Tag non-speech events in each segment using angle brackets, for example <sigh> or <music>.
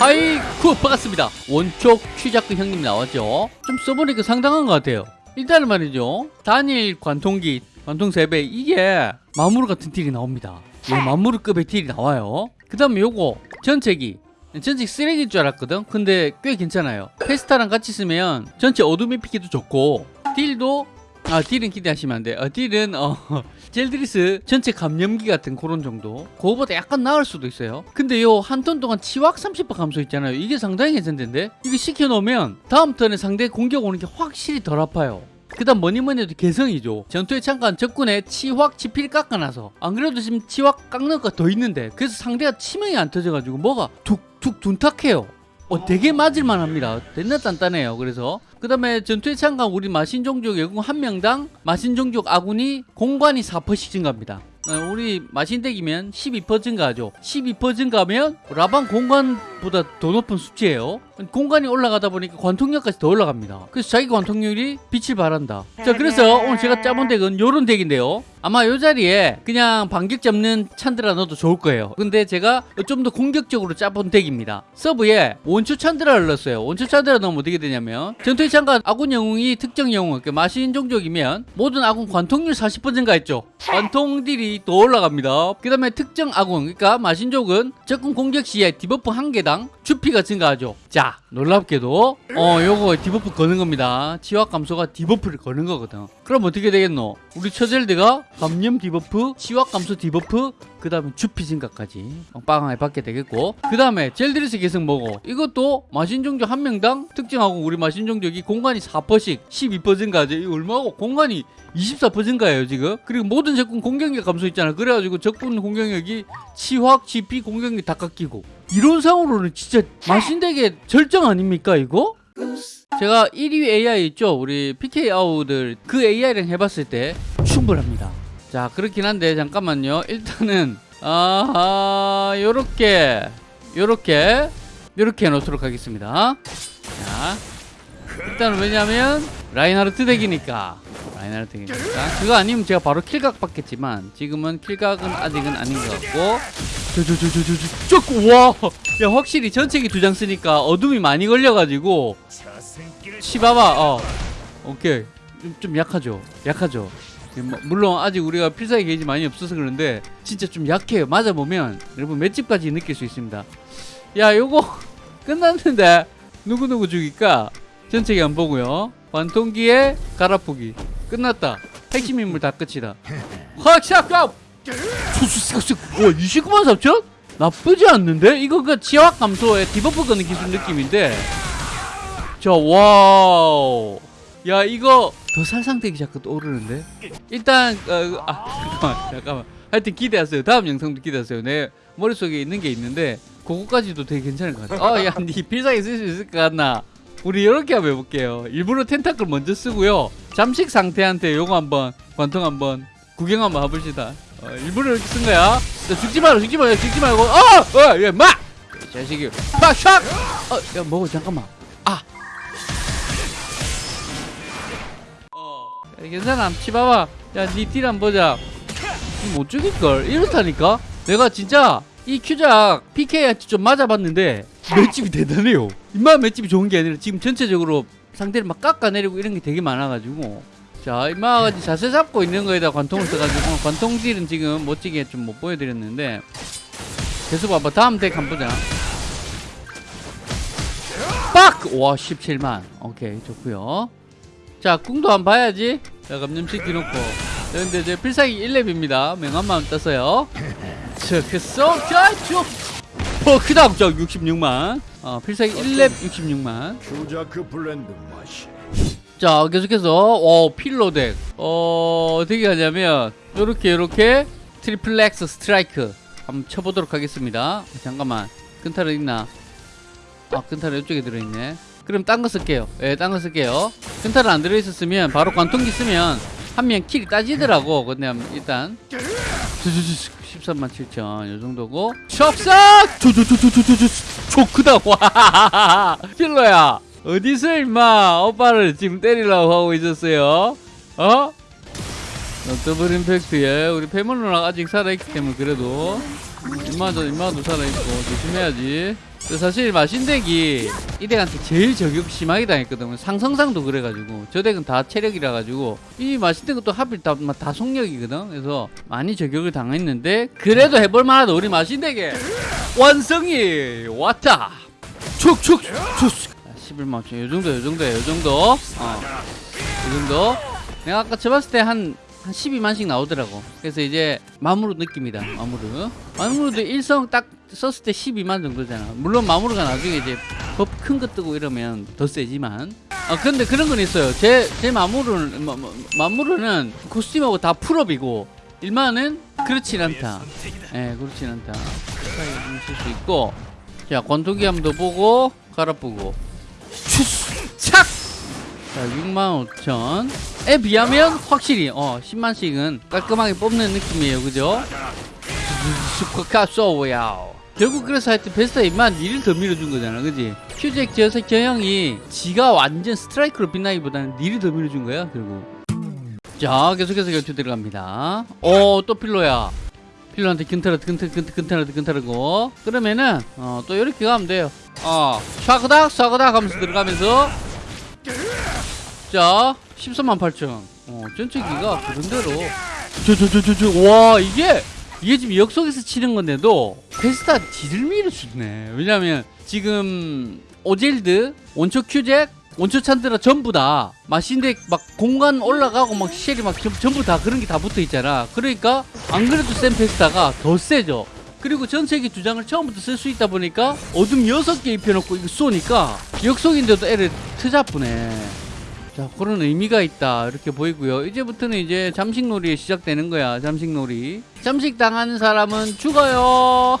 하이쿠 반갑습니다. 원초 처젤드 형님 나왔죠? 좀 써보니까 상당한 것 같아요. 일단은 말이죠. 단일 관통기 관통 3배 이게 마무르 같은 딜이 나옵니다. 예, 마무르급의 딜이 나와요. 그 다음에 요거 전체기. 전체 쓰레기인 줄 알았거든? 근데 꽤 괜찮아요. 페스타랑 같이 쓰면 전체 어둠이 피기도 좋고 딜도 아 딜은 기대하시면 안돼 어, 딜은 어 <laughs> 젤드리스 전체 감염기 같은 그런 정도? 그거보다 약간 나을 수도 있어요. 근데 요 한 턴 동안 치확 30% 감소 있잖아요. 이게 상당히 괜찮던데? 이거 시켜놓으면 다음 턴에 상대 공격 오는 게 확실히 덜 아파요. 그 다음 뭐니뭐니 해도 개성이죠. 전투에 참가한 적군의 치확 지필 깎아놔서. 안 그래도 지금 치확 깎는 거더 있는데. 그래서 상대가 치명이 안 터져가지고 뭐가 툭툭 둔탁해요 어, 되게 맞을만 합니다. 됐나 단단해요. 그래서 그 다음에 전투에 참가한 우리 마신종족 외국 한 명당 마신종족 아군이 공관이 4%씩 증가합니다. 어, 우리 마신덱이면 12% 증가하죠. 12% 증가하면 라방 공간보다 더 높은 수치예요. 공간이 올라가다 보니까 관통력까지 더 올라갑니다. 그래서 자기 관통률이 빛을 발한다. 자, 그래서 오늘 제가 짜본 덱은 요런 덱인데요. 아마 요 자리에 그냥 반격 잡는 찬드라 넣어도 좋을 거예요. 근데 제가 좀 더 공격적으로 짜본 덱입니다. 서브에 원초 찬드라를 넣었어요. 원초 찬드라 넣으면 어떻게 되냐면 전투에 참가한 아군 영웅이 특정 영웅, 그 마신 종족이면 모든 아군 관통률 40% 증가했죠. 관통 딜이 더 올라갑니다. 그 다음에 특정 아군, 그러니까 마신족은 적군 공격 시에 디버프 한 개당 주피가 증가하죠. 자, 놀랍게도 어 요거 디버프 거는 겁니다. 치확 감소가 디버프를 거는 거거든. 그럼 어떻게 되겠노? 우리 처젤드가 감염 디버프, 치확 감소 디버프, 그 다음에 주피 증가까지 빵빵하게 받게 되겠고 그 다음에 젤드리스 계승 뭐고 이것도 마신종족 한 명당 특정하고 우리 마신종족이 공간이 4%씩 12% 증가하죠. 이 얼마고 공간이 24% 증가예요 지금 그리고 모든 적군 공격력 감소 있잖아 그래가지고 적군 공격력이 치확, 지피 공격력 다 깎이고 이런 상으로는 진짜 마신덱의 절정 아닙니까 이거? 제가 1위 AI 있죠? 우리 PK 아우들 그 AI랑 해봤을 때 충분합니다. 자 그렇긴 한데 잠깐만요. 일단은 아하 요렇게 요렇게 요렇게 해놓도록 하겠습니다. 자 일단 왜냐면 라인하르트 덱이니까 라인하르트 덱이니까. 그거 아니면 제가 바로 킬각 받겠지만 지금은 킬각은 아직은 아닌 것 같고. 저저저저저와! 야 확실히 전체기 두 장 쓰니까 어둠이 많이 걸려가지고. 치봐봐 어. 오케이. 좀, 좀 약하죠. 약하죠. 뭐, 물론 아직 우리가 필살기 게이지 많이 없어서 그런데 진짜 좀 약해요 맞아보면 여러분 맷집까지 느낄 수 있습니다. 야 요거 <laughs> 끝났는데 누구누구 죽일까? 전체기 안 보고요. 관통기에 갈아프기 끝났다. 핵심 인물 다 끝이다. 확샷갑 와 29만 3천? 나쁘지 않는데? 이거 그 지압 감소에 debuff 거는 기술 느낌인데. 자 wow. 야 이거 더 살상되기 자꾸 오르는데? 일단 어, 아 잠깐만 잠깐만. 하여튼 기대하세요. 다음 영상도 기대하세요. 내 머릿속에 있는 게 있는데 그거까지도 되게 괜찮을 것 같아 어야니 필살기 쓸 수 있을 것 같나 우리 이렇게 한번 해볼게요. 일부러 tentacle 먼저 쓰고요. 잠식 상태한테 요거 한번 관통 한번 구경 한번 해봅시다. 어, 일부러 이렇게 쓴 거야. 자, 죽지 마라 죽지 마라 죽지 말고. 어어예 마! 자식이 막 샥! 어 야 먹어 잠깐만. 아! 어. 야, 괜찮아. 치봐봐. 야니딜 한번 보자. 못 죽일걸? 이렇다니까? 내가 진짜 이 큐작 PK한테 좀 맞아봤는데 맷집이 대단해요. 인마 맷집이 좋은 게 아니라 지금 전체적으로 상대를 막 깎아내리고 이런 게 되게 많아가지고. 자 인마가 자세 잡고 있는 거에다 관통을 써가지고 관통 딜은 지금 멋지게 좀 못 보여드렸는데. 계속 봐봐. 다음 덱 한번 보자. 빡! 와 17만. 오케이 좋고요. 자 궁도 한번 봐야지. 자 감염시키 놓고. 자, 근데 제 필살기 1렙입니다. 명함만 떴어요. <laughs> 자 그래서 자쭉 어 크다 저 66만. 어 필살기 1렙 66만. 슈자크 블렌드 맛이. 자 계속해서 어 필로덱. 어 어떻게 하냐면 요렇게 요렇게 트리플렉스 스트라이크 한번 쳐보도록 하겠습니다. 잠깐만. 끈탈은 있나? 아 끈탈은 이쪽에 들어있네. 그럼 딴 거 쓸게요. 예 딴 거 쓸게요. 끈탈은 안 들어있었으면 바로 관통기 쓰면 한 명 킬이 따지더라고. 근데 일단 13만 7천 요 정도고. 첩삭! 조조조조조조 크다. 와. <laughs> 필로야 어디서 임마 오빠를 지금 때리려고 하고 있었어요? 어? 더블 임팩트에 우리 패밀 누나가 아직 살아있기 때문에 그래도. 임마도 임마도 살아있고 조심해야지. 그 사실 마신덱이 이 덱한테 제일 저격 심하게 당했거든요. 상성상도 그래가지고 저 덱은 다 체력이라 가지고 이 마신덱은 또 하필 다, 다 속력이거든. 그래서 많이 저격을 당했는데 그래도 해볼 만하다 우리 마신덱에 완성이 왔다. 축축 축. 11만 원. 요 정도 요 정도야 요 정도. 어. 이 정도. 내가 아까 쳐봤을 때한 한 12만씩 나오더라고. 그래서 이제 마무르 느낌이다. 마무르. 마무르도 일성 딱 썼을 때 12만 정도잖아. 물론 마무르가 나중에 이제 법 큰 거 뜨고 이러면 더 세지만. 아 근데 그런 건 있어요. 제 제 마무르는 마무르는 코스튬하고 다 풀업이고 일만은 그렇진 않다. 예, 그렇진 않다. 차이 좀 있을 수 있고. 자, 권투기 함도 보고 갈아보고. 추스 착. 자, 65,000에 비하면 확실히 어 10만씩은 깔끔하게 뽑는 느낌이에요, 그죠? 스쿼카소야. 결국 그래서 하여튼 베스트 임만 니를 더 밀어준 거잖아, 그지? 큐잭 저색 저형이 지가 완전 스트라이크로 빛나기보다는 니를 더 밀어준 거야, 결국. 자, 계속해서 결투 들어갑니다. 어, 또 필로야. 필로한테 근타르, 근타르, 근타르, 근타르, 근타르고. 그러면은, 어, 또 이렇게 가면 돼요. 어, 샤그닥, 샤그닥 하면서 들어가면서. 자, 13만 8천. 어, 전체기가 그런 대로. 저, 저, 저, 저, 저, 와, 이게, 이게 지금 역속에서 치는 건데도, 페스타 지를 밀어주네. 왜냐면, 지금, 오젤드, 원초 큐잭, 원초 찬드라 전부 다, 마신덱 막 공간 올라가고 막 쉘이 막 전- 전부 다 그런 게 다 붙어 있잖아. 그러니까, 안 그래도 센 페스타가 더 세죠. 그리고 전세기 두 장을 처음부터 쓸 수 있다 보니까, 어둠 6개 입혀놓고 이거 쏘니까, 역속인데도 애를 트잡으네. 자, 그런 의미가 있다. 이렇게 보이고요. 이제부터는 이제 잠식놀이 시작되는 거야. 잠식놀이. 잠식 당하는 사람은 죽어요. <laughs>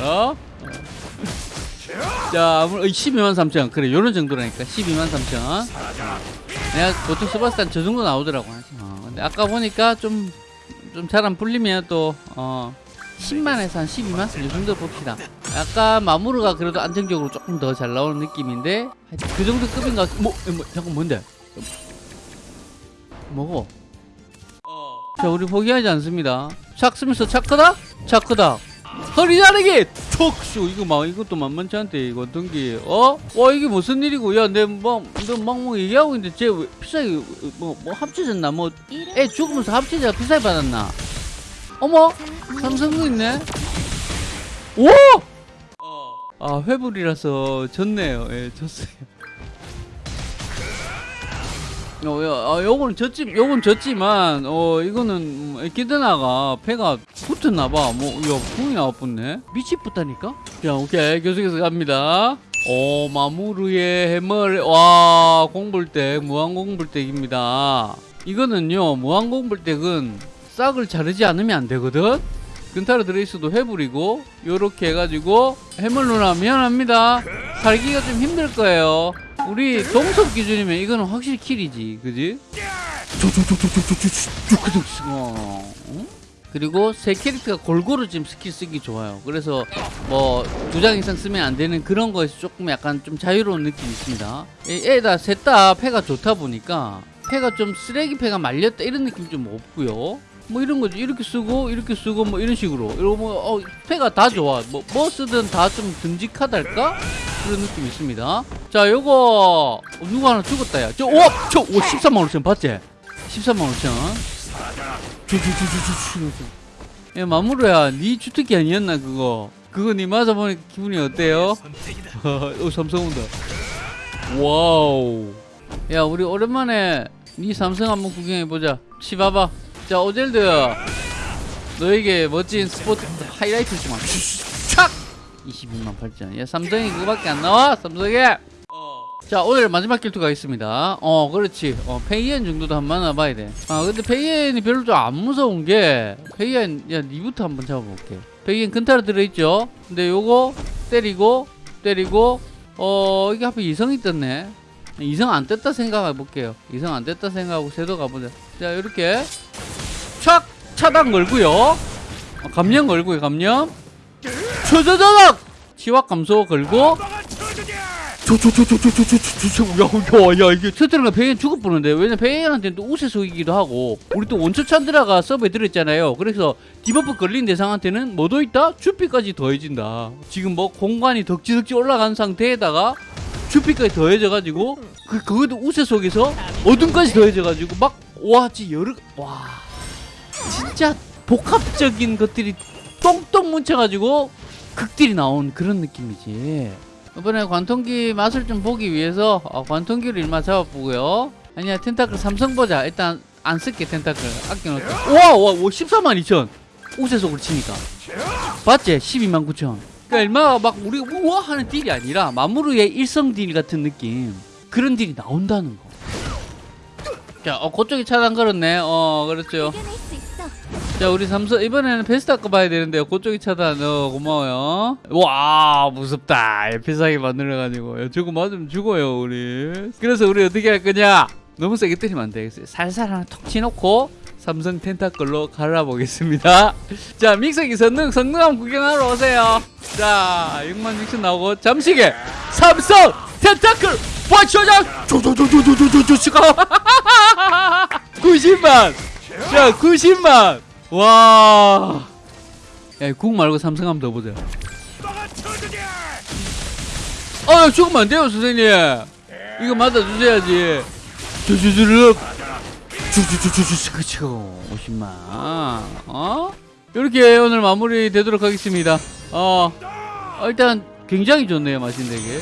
어? 자, 아무- 어, 12만 3천. 그래, 요런 정도라니까. 12만 3천. 내가 보통 스바스탄 저 정도 나오더라고. 어, 근데 아까 보니까 좀, 좀 잘 안 풀리면 또, 어, 10만에서 한 12만? 이 정도 봅시다. 약간 마무르가 그래도 안정적으로 조금 더 잘 나오는 느낌인데 그 정도 급인가? 뭐, 뭐 잠깐 뭔데? 뭐고? 자 우리 포기하지 않습니다. 착 쓰면서 착크다? 착크다. 허리 자르기! 촉쇼 이거 막 이것도 만만치 않대 이거 게 어? 와 이게 무슨 일이고 야내막너막뭐 얘기하고 있는데 쟤왜 비싸게 뭐, 뭐 합쳐졌나 뭐 애 죽으면서 합치자 비싸게 받았나 어머 삼성도 있네 오! 아 회불이라서 졌네요 예 졌어요 어, 야, 아, 요건 졌지, 요건 졌지만, 어, 이거는, 음, 에키드나가 패가 붙었나봐. 뭐, 야, 궁이 나왔겠네? 밑이 붙다니까? 자, 오케이. 계속해서 갑니다. 오, 마무르의 해멀, 와, 공불덱, 무한공불덱입니다. 이거는요, 무한공불덱은 싹을 자르지 않으면 안 되거든? 근타르 드레이스도 해불이고, 요렇게 해가지고, 해멀 누나 미안합니다. 살기가 좀 힘들 거예요. 우리 동섭 기준이면 이거는 확실히 kill이지, 그지? 어, 응? 그리고 세 캐릭터가 골고루 지금 스킬 쓰기 좋아요. 그래서 뭐 두 장 이상 쓰면 안 되는 그런 거에서 조금 약간 좀 자유로운 느낌이 있습니다. 애다 셋 다 패가 좋다 보니까 패가 좀 쓰레기 패가 말렸다 이런 느낌 좀 없고요. 뭐 이런 거지 이렇게 쓰고 이렇게 쓰고 뭐 이런 식으로 이러고 뭐 어, 패가 다 좋아. 뭐, 뭐 쓰든 다 좀 듬직하달까 그런 느낌이 있습니다. 자 요거 어, 누구 하나 죽었다 야. 저 오! 저 오, 13만 5천 봤지? 13만 5천. 야 마무르야 네 주특기 아니었나 그거 그거 니 맞아보니까 기분이 어때요? <laughs> 오 삼성 온다 wow 야 우리 오랜만에 네 삼성 한번 구경해보자 치봐봐 자 오젤드. 너에게 멋진 스포트 하이라이트 좀 촥! 22만 8천 야 삼성이 그거밖에 안 나와 삼성에. 자 오늘 마지막 길투가 있습니다. 어 그렇지. 어 페이엔 정도도 한번 만나봐야 돼아 근데 페이엔이 별로 좀 안 무서운 게 페이엔 야 니부터 한번 잡아볼게. 페이엔 근타로 들어있죠? 근데 요거 때리고 때리고 어 이게 하필 이성이 떴네. 이성 안 떴다 생각해 볼게요. 이성 안 떴다 생각하고 쇄도 가보자. 자 이렇게 촥 차단 걸고요 어, 감염 걸고요 감염 초저저적 치확 감소 걸고 저저저저저저저저야 야, 이게 첫째가 베인 죽을 뻔했는데 왜냐 베인한테는 또 우세속이기도 하고 우리 또 원초 찬드라가 서브에 들었잖아요 그래서 debuff 걸린 대상한테는 뭐도 있다 주피까지 더해진다 지금 뭐 공간이 덕지덕지 올라간 상태에다가 주피까지 더해져가지고 그 그것도 우세 속에서 어둠까지 더해져가지고 막 와지 여러 와 진짜 복합적인 것들이 똥똥 뭉쳐가지고 극딜이 나온 그런 느낌이지. 이번에 관통기 맛을 좀 보기 위해서 어, 관통기를 일마 잡아보고요. 아니야 tentacle 삼성 보자. 일단 안 쓸게 tentacle 아껴놓자. 우와 와 14만 2천 우세속을 치니까 봤지? 12만 9천. 그러니까 얼마가 막 우리 우와 하는 딜이 아니라 마무르의 일성 딜 같은 느낌 그런 딜이 나온다는 거. 자, 어, 그쪽이 차단 걸었네. 어, 그렇죠. 자 우리 삼성 이번에는 베스트 거 봐야 되는데요. 그쪽이 차단. 어 고마워요. 와 무섭다. 필살기 만들어가지고. 야, 저거 맞으면 죽어요 우리. 그래서 우리 어떻게 할 거냐? 너무 세게 때리면 안돼 살살 하나 톡 치놓고 삼성 텐타클로 갈아보겠습니다. <laughs> 자 믹서기 성능 성능 한번 구경하러 오세요. 자 6만 6천 나오고 잠시게 삼성 텐타클 와쇼장! 조조조조조조조조조가 90만! <laughs> 자 90만 와. 야, 국 말고 삼성 한번 더 보자. 아, 야, 죽으면 안 돼요, 선생님. 이거 맞아주셔야지. 주주주륵. 주주주주주, 그쵸. 50만. 어? 이렇게 오늘 마무리 되도록 하겠습니다. 어, 어, 일단 굉장히 좋네요, 마신 되게.